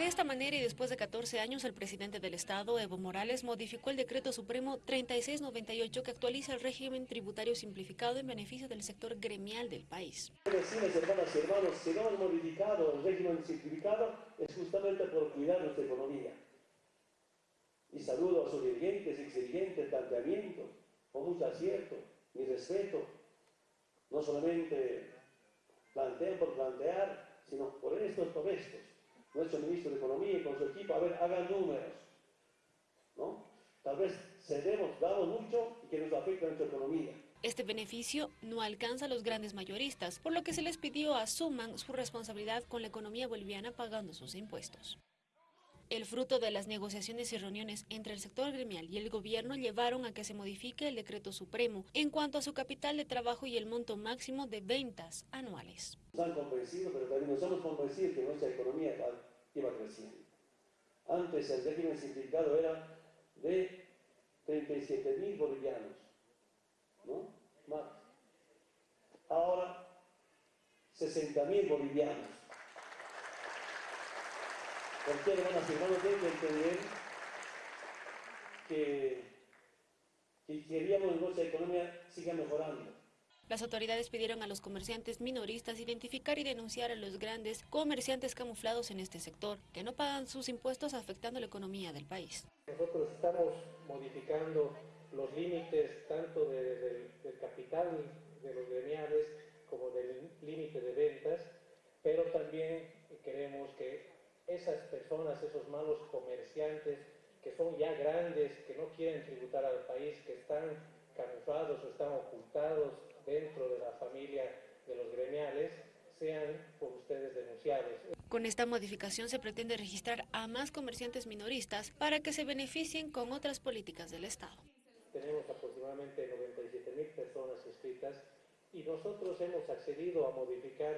De esta manera y después de 14 años, el presidente del Estado, Evo Morales, modificó el decreto supremo 3698 que actualiza el régimen tributario simplificado en beneficio del sector gremial del país. Y el régimen simplificado es justamente por cuidar nuestra economía. Y saludo a sus dirigentes, exdirigentes, planteamientos, con mucho acierto, mi respeto. No solamente plantean por plantear, sino por estos, por nuestro ministro de Economía y con su equipo, a ver, hagan números, ¿no? Tal vez cedemos, damos mucho y que nos afecta a nuestra economía. Este beneficio no alcanza a los grandes mayoristas, por lo que se les pidió asuman su responsabilidad con la economía boliviana pagando sus impuestos. El fruto de las negociaciones y reuniones entre el sector gremial y el gobierno llevaron a que se modifique el decreto supremo en cuanto a su capital de trabajo y el monto máximo de ventas anuales. Han convencido, pero también nos hemos que nuestra economía iba creciendo. Antes el régimen simplificado era de 37 mil bolivianos, ¿no? Más. Ahora, 60 mil bolivianos. Porque hermanas y hermanos que entender que, que queríamos que nuestra economía siga mejorando. Las autoridades pidieron a los comerciantes minoristas identificar y denunciar a los grandes comerciantes camuflados en este sector, que no pagan sus impuestos afectando la economía del país. Nosotros estamos modificando los límites tanto del capital de los gremiales como del límite de ventas, pero también queremos que esas personas, esos malos comerciantes que son ya grandes, que no quieren tributar al país, que están camuflados o están ocultados dentro de la familia de los gremiales, sean por ustedes denunciados. Con esta modificación se pretende registrar a más comerciantes minoristas para que se beneficien con otras políticas del Estado. Tenemos aproximadamente 97 mil personas inscritas y nosotros hemos accedido a modificar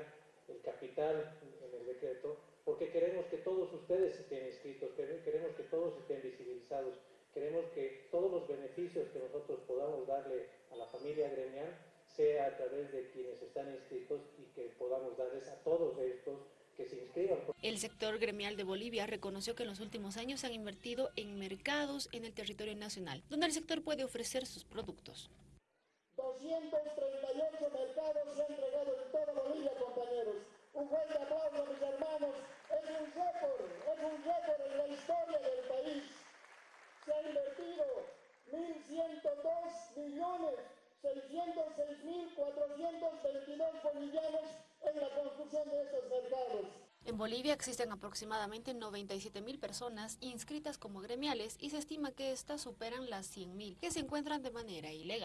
el capital en el decreto porque queremos que todos ustedes estén inscritos, queremos que todos estén visibilizados, queremos que todos los beneficios que nosotros podamos darle a la familia gremial sea a través de quienes están inscritos y que podamos darles a todos estos que se inscriban. El sector gremial de Bolivia reconoció que en los últimos años se han invertido en mercados en el territorio nacional, donde el sector puede ofrecer sus productos. 238 mercados se han entregado en toda Bolivia, compañeros. Un fuerte aplauso, mis hermanos. Es un récord, es un récord en la historia del país. Se han invertido 1.102 millones 606.422 bolivianos en la construcción de estos mercados. En Bolivia existen aproximadamente 97.000 personas inscritas como gremiales y se estima que estas superan las 100.000 que se encuentran de manera ilegal.